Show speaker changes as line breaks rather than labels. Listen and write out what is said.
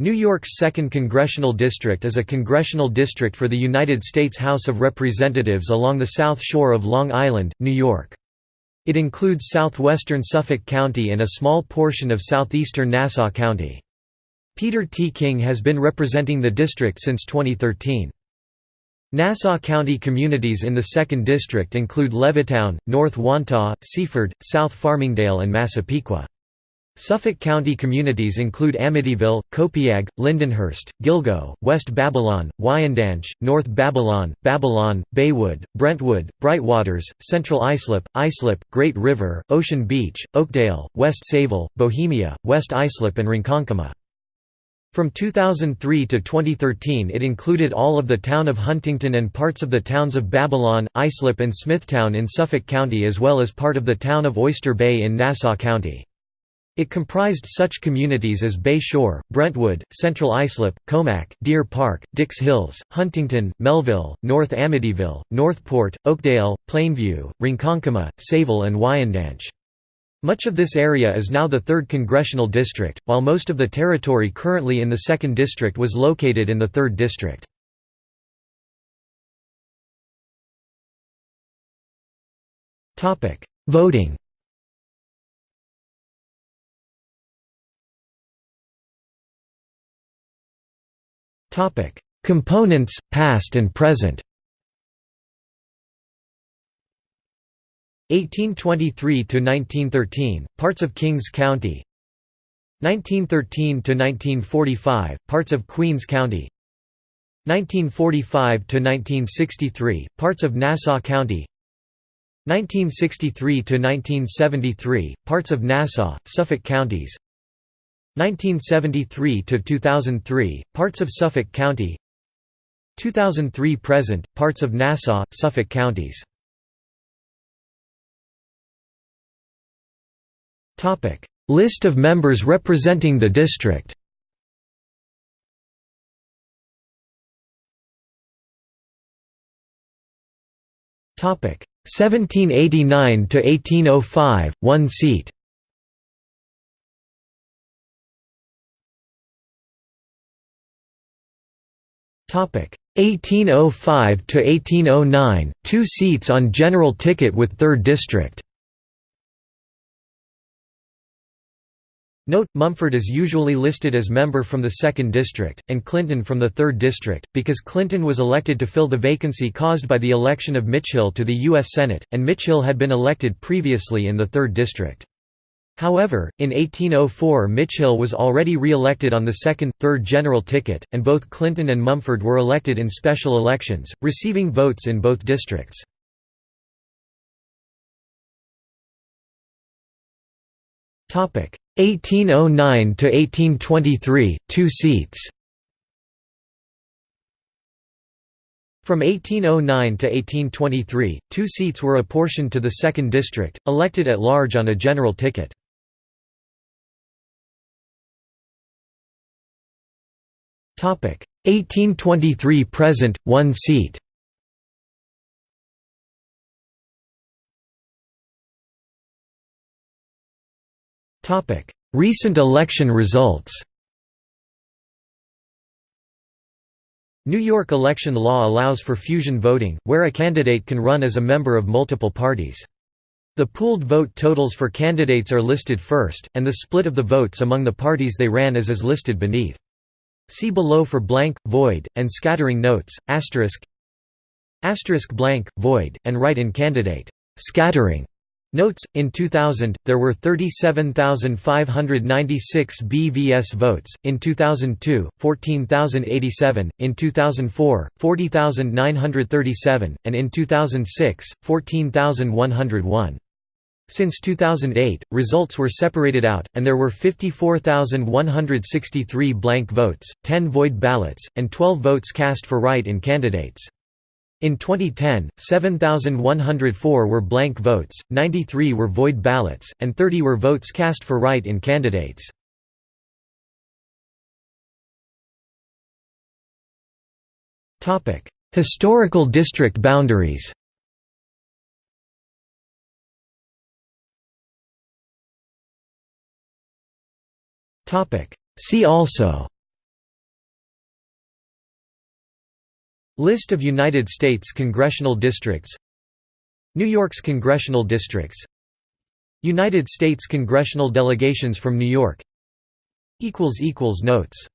New York's 2nd Congressional District is a congressional district for the United States House of Representatives along the south shore of Long Island, New York. It includes southwestern Suffolk County and a small portion of southeastern Nassau County. Peter T. King has been representing the district since 2013. Nassau County communities in the 2nd District include Levittown, North Wantagh, Seaford, South Farmingdale and Massapequa. Suffolk County communities include Amityville, Copiague, Lindenhurst, Gilgo, West Babylon, Wyandanch, North Babylon, Babylon, Baywood, Brentwood, Brightwaters, Central Islip, Islip, Great River, Ocean Beach, Oakdale, West Sayville, Bohemia, West Islip and Ronkonkoma. From 2003 to 2013 it included all of the town of Huntington and parts of the towns of Babylon, Islip and Smithtown in Suffolk County as well as part of the town of Oyster Bay in Nassau County. It comprised such communities as Bay Shore, Brentwood, Central Islip, Commack, Deer Park, Dix Hills, Huntington, Melville, North Amityville, Northport, Oakdale, Plainview, Ronkonkoma, Sayville and Wyandanch. Much of this area is now the 3rd Congressional District, while most of the territory currently in the 2nd District was located in the 3rd District. Voting Components, past and present. 1823 to 1913 parts of Kings County. 1913 to 1945 parts of Queens County. 1945 to 1963 parts of Nassau County. 1963 to 1973 parts of Nassau Suffolk counties 1973 to 2003 parts of Suffolk County. 2003 present parts of Nassau Suffolk counties. Topic. List of members representing the district. Topic. 1789 to 1805 one seat 1805 to 1809, two seats on general ticket with 3rd district. Note, Mumford is usually listed as member from the 2nd District, and Clinton from the 3rd District, because Clinton was elected to fill the vacancy caused by the election of Mitchell to the U.S. Senate, and Mitchell had been elected previously in the 3rd District. However, in 1804 Mitchell was already re-elected on the second, third general ticket, and both Clinton and Mumford were elected in special elections, receiving votes in both districts. Topic 1809 to 1823, two seats. From 1809 to 1823, two seats were apportioned to the 2nd District, elected at large on a general ticket. 1823 present, one seat Recent election results New York election law allows for fusion voting, where a candidate can run as a member of multiple parties. The pooled vote totals for candidates are listed first, and the split of the votes among the parties they ran as is listed beneath. See below for blank, void, and scattering notes, asterisk asterisk blank, void, and write-in candidate scattering. Notes, in 2000, there were 37,596 BVS votes, in 2002, 14,087, in 2004, 40,937, and in 2006, 14,101. Since 2008, results were separated out, and there were 54,163 blank votes, 10 void ballots, and 12 votes cast for write-in candidates. In 2010, 7,104 were blank votes, 93 were void ballots, and 30 were votes cast for write-in candidates. Historical district boundaries See also. List of United States congressional districts. New York's congressional districts. United States congressional delegations from New York. Notes.